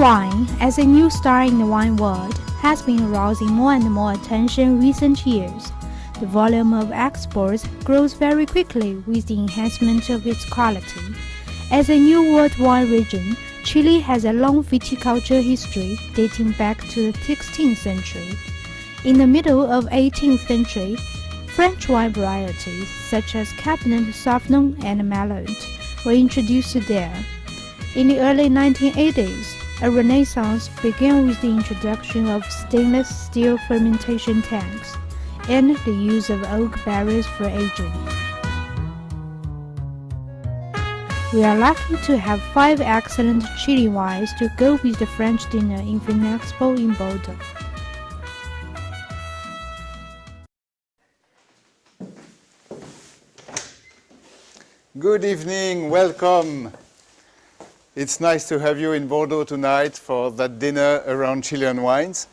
Wine, as a new star in the wine world, has been arousing more and more attention recent years. The volume of exports grows very quickly with the enhancement of its quality. As a new world wine region, Chile has a long viticulture history dating back to the 16th century. In the middle of 18th century, French wine varieties such as Cabernet Sauvignon and Merlot were introduced there. In the early 1980s, a renaissance began with the introduction of stainless steel fermentation tanks and the use of oak barrels for aging. We are lucky to have five excellent Chile wines to go with the French dinner in Vinexpo in Bordeaux. Good evening, welcome. It's nice to have you in Bordeaux tonight for that dinner around Chilean wines.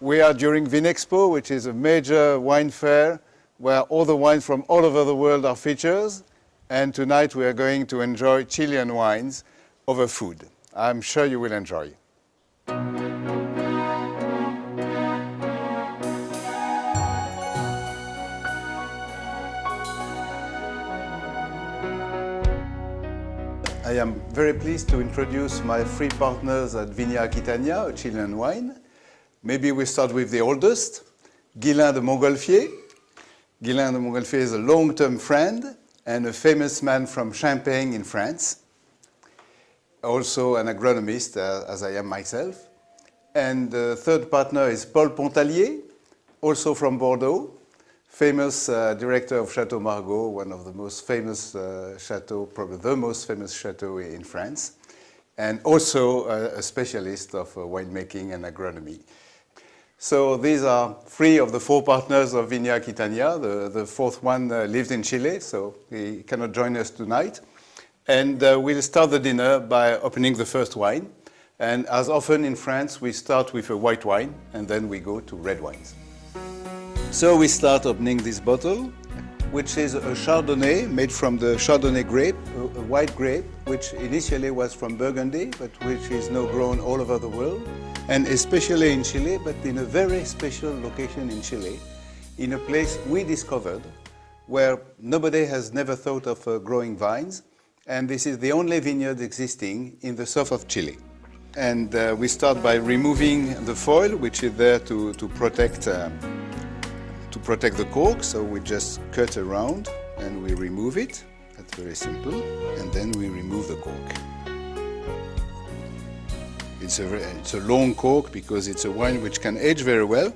We are during Vinexpo, which is a major wine fair where all the wines from all over the world are featured. And tonight we are going to enjoy Chilean wines over food. I'm sure you will enjoy. I am very pleased to introduce my three partners at Viña Aquitania, a Chilean wine. Maybe we start with the oldest, Ghislain de Montgolfier. Ghislain de Montgolfier is a long-term friend and a famous man from Champagne in France. Also an agronomist, uh, as I am myself. And the third partner is Paul Pontallier, also from Bordeaux, famous uh, director of Chateau Margaux, one of the most famous uh, chateau, probably the most famous chateau in France, and also a, specialist of uh, winemaking and agronomy. So these are three of the four partners of Viña Aquitania. The, the fourth one uh, lives in Chile, so he cannot join us tonight. And uh, we'll start the dinner by opening the first wine. And as often in France, we start with a white wine, and then we go to red wines. So we start opening this bottle, which is a Chardonnay made from the Chardonnay grape, a white grape, which initially was from Burgundy, but which is now grown all over the world, and especially in Chile, but in a very special location in Chile, in a place we discovered where nobody has never thought of uh, growing vines, and this is the only vineyard existing in the south of Chile. And uh, we start by removing the foil, which is there to, to protect uh, to protect the cork, so we just cut around and we remove it. That's very simple. And then we remove the cork. It's a, it's a long cork because it's a wine which can age very well.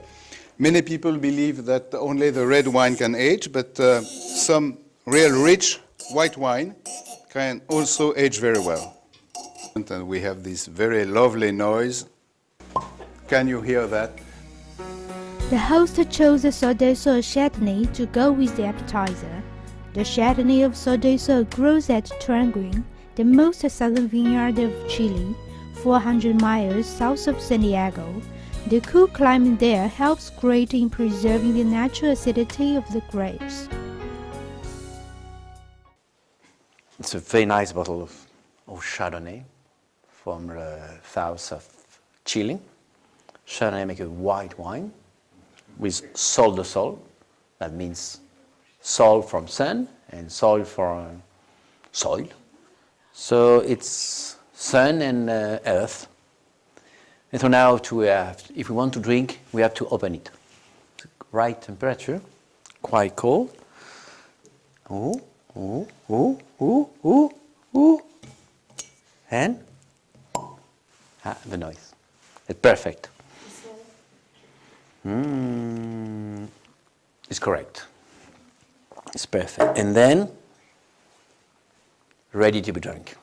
Many people believe that only the red wine can age, but uh, some real rich white wine can also age very well. And we have this very lovely noise. Can you hear that? The host chose a Sol de Sol Chardonnay to go with the appetizer. The Chardonnay of Sol de Sol grows at Traiguén, the most southern vineyard of Chile, 400 miles south of Santiago. The cool climate there helps great in preserving the natural acidity of the grapes. It's a very nice bottle of, of Chardonnay from the south of Chile. Chardonnay make a white wine with sol de sol. That means sol from sun and soil from soil. So it's sun and uh, earth. And so now to have, if we want to drink, we have to open it. Right temperature, quite cold. Ooh, ooh, ooh, ooh, ooh, ooh. And ah, the noise. It's perfect. Mm, it's correct. It's perfect. And then, ready to be drunk.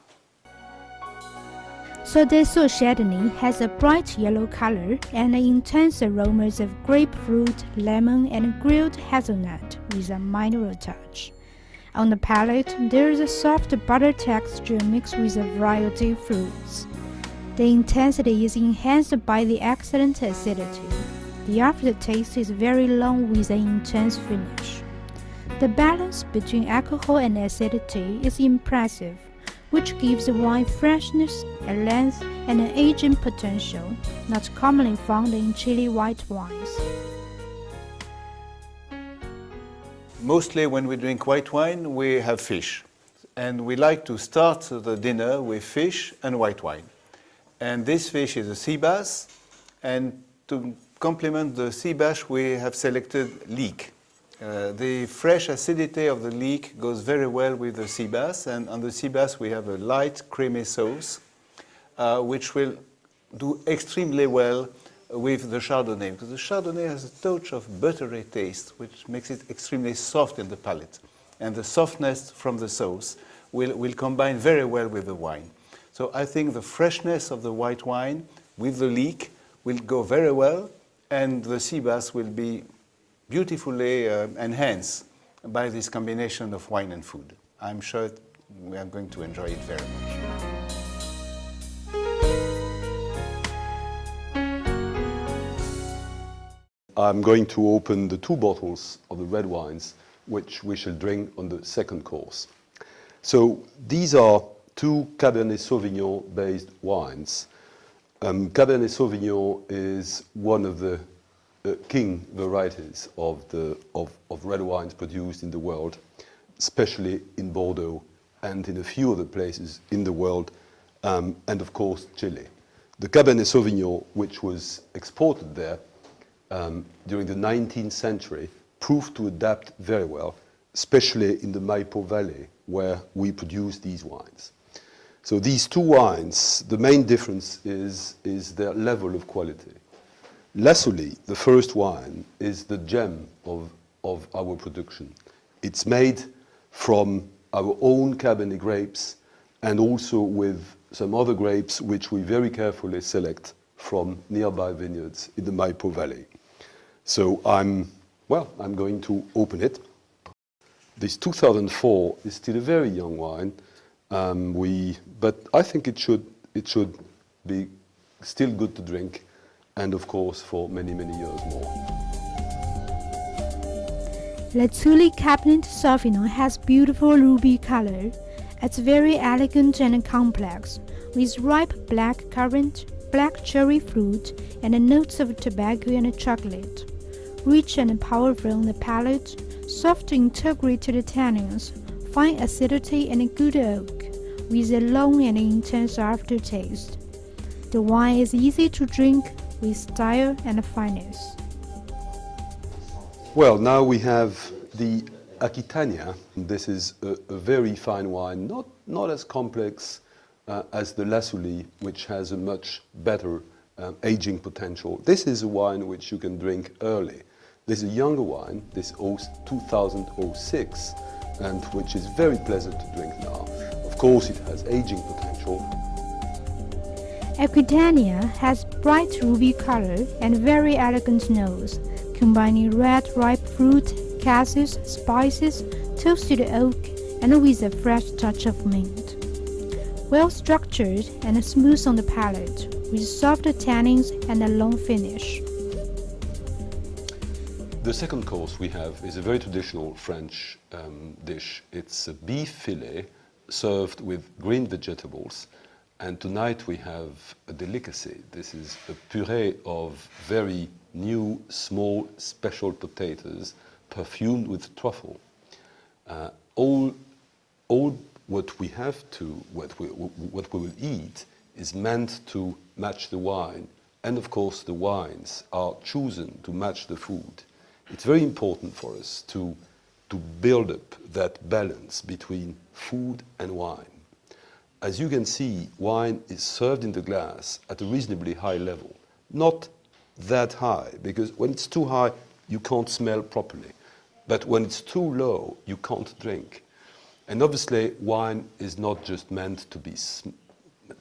Sol de Sol Chardonnay has a bright yellow color and intense aromas of grapefruit, lemon, and grilled hazelnut with a mineral touch. On the palate, there is a soft butter texture mixed with a variety of fruits. The intensity is enhanced by the excellent acidity. The aftertaste is very long with an intense finish. The balance between alcohol and acidity is impressive, which gives the wine freshness, a length, and an aging potential not commonly found in Chile white wines. Mostly when we drink white wine, we have fish. And we like to start the dinner with fish and white wine. And this fish is a sea bass. And to complement the sea bass, we have selected leek. Uh, the fresh acidity of the leek goes very well with the sea bass. And on the sea bass, we have a light creamy sauce, uh, which will do extremely well with the Chardonnay, because the Chardonnay has a touch of buttery taste, which makes it extremely soft in the palate. And the softness from the sauce will, will combine very well with the wine. So I think the freshness of the white wine with the leek will go very well, and the sea bass will be beautifully uh, enhanced by this combination of wine and food. I'm sure we are going to enjoy it very much. I'm going to open the two bottles of the red wines, which we shall drink on the second course. So these are two Cabernet Sauvignon based wines. Um, Cabernet Sauvignon is one of the uh, king varieties of, the, of, of red wines produced in the world, especially in Bordeaux and in a few other places in the world, um, and of course Chile. The Cabernet Sauvignon, which was exported there, um, during the 19th century proved to adapt very well, especially in the Maipo Valley, where we produce these wines. So these two wines, the main difference is, is their level of quality. Lazuli, the first wine, is the gem of, of our production. It's made from our own Cabernet grapes and also with some other grapes which we very carefully select from nearby vineyards in the Maipo Valley. So I'm, well, I'm going to open it. This 2004 is still a very young wine, um, we, but I think it should, it should be still good to drink and of course for many, many years more. Lazuli Cabernet Sauvignon has beautiful ruby color. It's very elegant and complex, with ripe black currant, black cherry fruit, and notes of tobacco and chocolate rich and powerful on the palate, soft integrated tannins, fine acidity and good oak, with a long and intense aftertaste. The wine is easy to drink with style and finesse. Well, now we have the Aquitania. This is a, a very fine wine, not, not as complex uh, as the Lazuli, which has a much better um, aging potential. This is a wine which you can drink early. This is a younger wine, this 2006, and which is very pleasant to drink now. Course, it has aging potential. Aquitania has bright ruby color and very elegant nose, combining red ripe fruit, cassis, spices, toasted oak, and with a fresh touch of mint. Well structured and smooth on the palate, with soft tannins and a long finish. The second course we have is a very traditional French um, dish. It's a beef fillet served with green vegetables. And tonight we have a delicacy. This is a puree of very new, small, special potatoes perfumed with truffle. Uh, all, all what we have to, what we, what we will eat is meant to match the wine. And of course the wines are chosen to match the food it's very important for us to, to build up that balance between food and wine. As you can see, wine is served in the glass at a reasonably high level. Not that high, because when it's too high, you can't smell properly. But when it's too low, you can't drink. And obviously, wine is not just meant to be,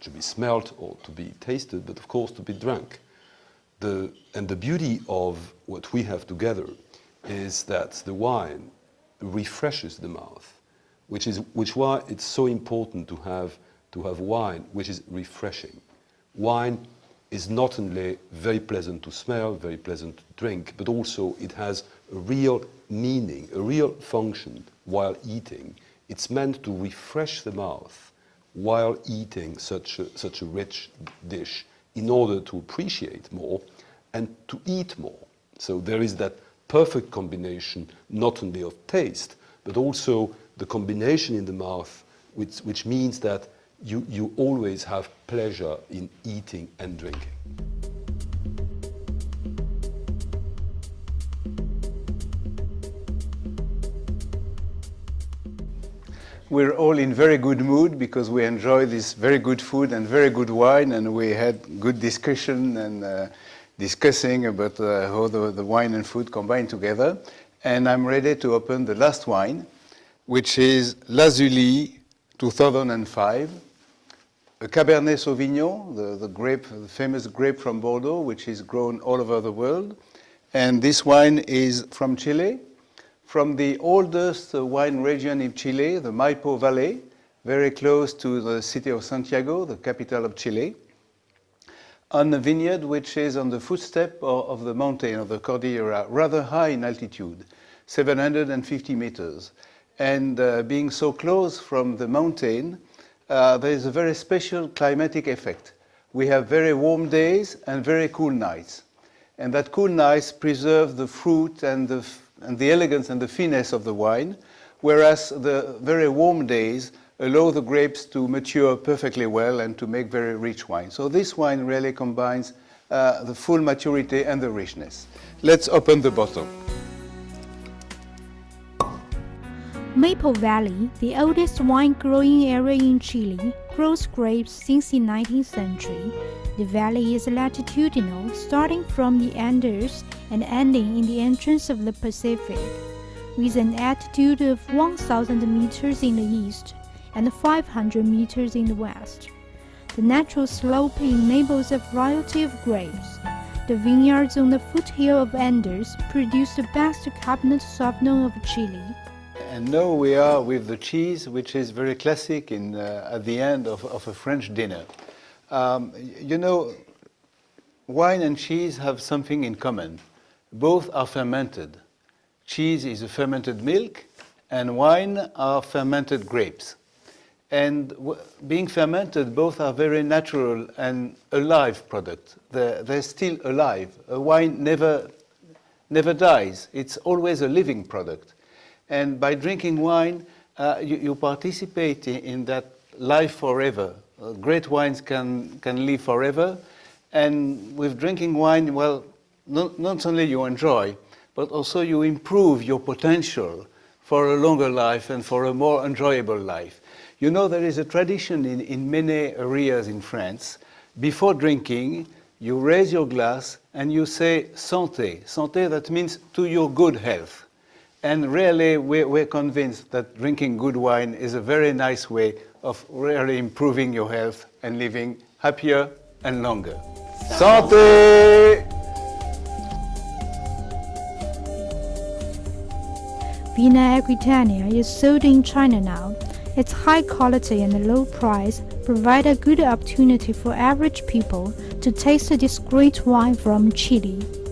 to be smelt or to be tasted, but of course to be drunk. The, and the beauty of what we have together is that the wine refreshes the mouth, which is which why it's so important to have to have wine which is refreshing. Wine is not only very pleasant to smell, very pleasant to drink, but also it has a real meaning, a real function while eating. It's meant to refresh the mouth while eating such a, such a rich dish in order to appreciate more and to eat more. So there is that perfect combination not only of taste, but also the combination in the mouth, which, which means that you, you always have pleasure in eating and drinking. We're all in very good mood because we enjoy this very good food and very good wine and we had good discussion and uh, discussing about uh, how the, the wine and food combine together. And I'm ready to open the last wine, which is Lazuli 2005, a Cabernet Sauvignon, the, the grape, the famous grape from Bordeaux, which is grown all over the world. And this wine is from Chile, from the oldest uh, wine region in Chile, the Maipo Valley, very close to the city of Santiago, the capital of Chile, on a vineyard which is on the footstep of, of the mountain of the Cordillera, rather high in altitude, 750 meters. And uh, being so close from the mountain, uh, there is a very special climatic effect. We have very warm days and very cool nights. And that cool nights preserve the fruit and the and the elegance and the finesse of the wine, whereas the very warm days allow the grapes to mature perfectly well and to make very rich wine. So this wine really combines uh, the full maturity and the richness. Let's open the bottle. Maipo Valley, the oldest wine growing area in Chile, grows grapes since the 19th century. The valley is latitudinal, starting from the Andes and ending in the entrance of the Pacific, with an altitude of 1,000 meters in the east and 500 meters in the west. The natural slope enables a variety of grapes. The vineyards on the foothill of Andes produce the best Cabernet Sauvignon of Chile. And now we are with the cheese, which is very classic in, uh, at the end of, of a French dinner. Um, you know, wine and cheese have something in common. Both are fermented. Cheese is a fermented milk, and wine are fermented grapes. And being fermented, both are very natural and alive products. They're, they're still alive. A wine never, never dies. It's always a living product. And by drinking wine, uh, you, you, participate in, that life forever uh, great wines can, can live forever. And with drinking wine, well, not, not only you enjoy, but also you improve your potential for a longer life and for a more enjoyable life. You know, there is a tradition in, in many areas in France. Before drinking, you raise your glass and you say santé. Santé, that means to your good health. And really, we're, we're convinced that drinking good wine is a very nice way of really improving your health and living happier and longer. Santé! Vina Aquitania is sold in China now. Its high quality and low price provide a good opportunity for average people to taste this great wine from Chile.